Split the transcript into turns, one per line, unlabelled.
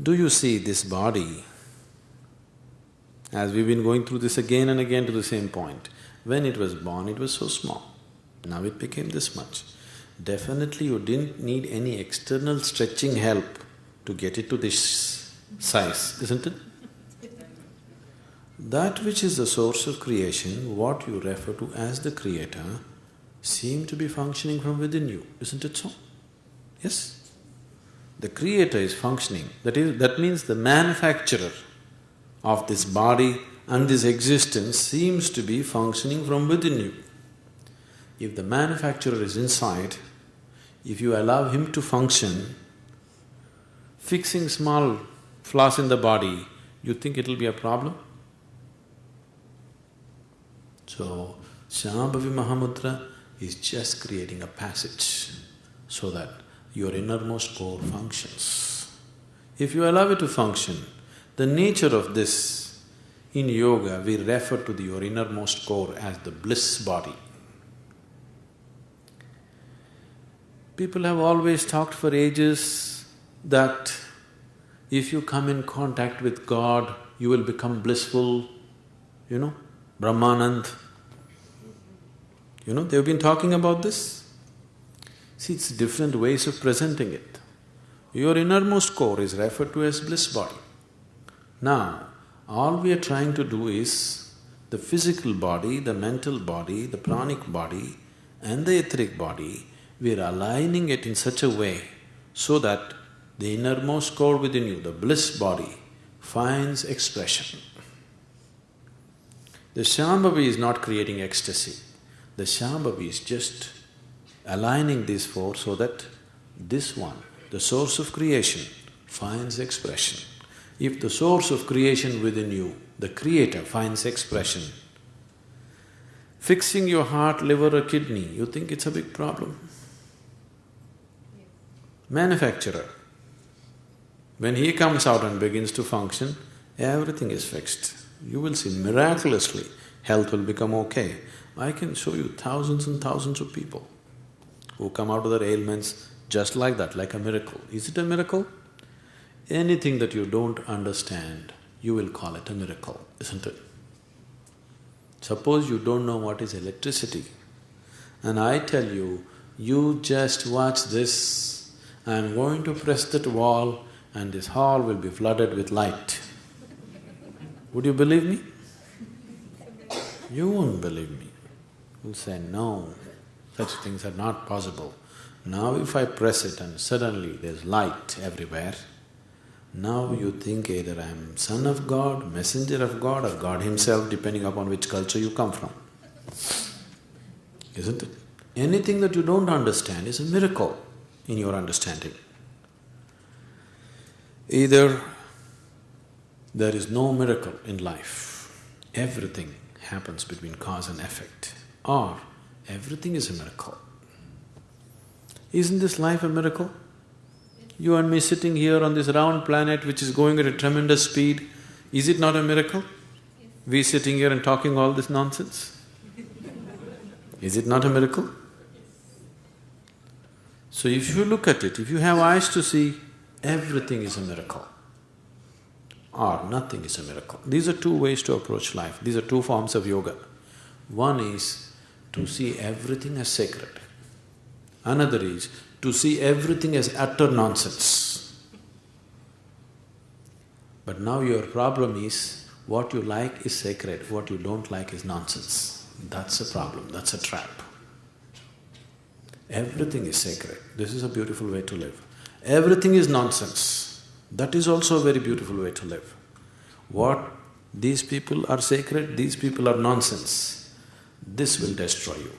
Do you see this body, as we've been going through this again and again to the same point, when it was born it was so small, now it became this much. Definitely you didn't need any external stretching help to get it to this size, isn't it? That which is the source of creation, what you refer to as the creator, seem to be functioning from within you, isn't it so? Yes? The creator is functioning, that is… that means the manufacturer of this body and this existence seems to be functioning from within you. If the manufacturer is inside, if you allow him to function, fixing small flaws in the body, you think it'll be a problem? So, Shambhavi Mahamudra is just creating a passage so that your innermost core functions. If you allow it to function, the nature of this, in yoga we refer to the, your innermost core as the bliss body. People have always talked for ages that if you come in contact with God, you will become blissful, you know, Brahmanand. You know, they've been talking about this. See, it's different ways of presenting it. Your innermost core is referred to as bliss body. Now, all we are trying to do is the physical body, the mental body, the pranic body and the etheric body we are aligning it in such a way so that the innermost core within you, the bliss body, finds expression. The Shambhavi is not creating ecstasy. The Shambhavi is just aligning these four so that this one, the source of creation, finds expression. If the source of creation within you, the creator, finds expression, fixing your heart, liver or kidney, you think it's a big problem? manufacturer. When he comes out and begins to function, everything is fixed. You will see miraculously, health will become okay. I can show you thousands and thousands of people who come out of their ailments just like that, like a miracle. Is it a miracle? Anything that you don't understand, you will call it a miracle, isn't it? Suppose you don't know what is electricity, and I tell you, you just watch this I am going to press that wall and this hall will be flooded with light. Would you believe me? You won't believe me. You'll say, no, such things are not possible. Now if I press it and suddenly there's light everywhere, now you think either I'm son of God, messenger of God or God himself depending upon which culture you come from. Isn't it? Anything that you don't understand is a miracle in your understanding. Either there is no miracle in life, everything happens between cause and effect, or everything is a miracle. Isn't this life a miracle? You and me sitting here on this round planet which is going at a tremendous speed, is it not a miracle? We sitting here and talking all this nonsense? Is it not a miracle? So if you look at it, if you have eyes to see, everything is a miracle or nothing is a miracle. These are two ways to approach life, these are two forms of yoga. One is to see everything as sacred. Another is to see everything as utter nonsense. But now your problem is, what you like is sacred, what you don't like is nonsense. That's a problem, that's a trap. Everything is sacred. This is a beautiful way to live. Everything is nonsense. That is also a very beautiful way to live. What these people are sacred, these people are nonsense. This will destroy you.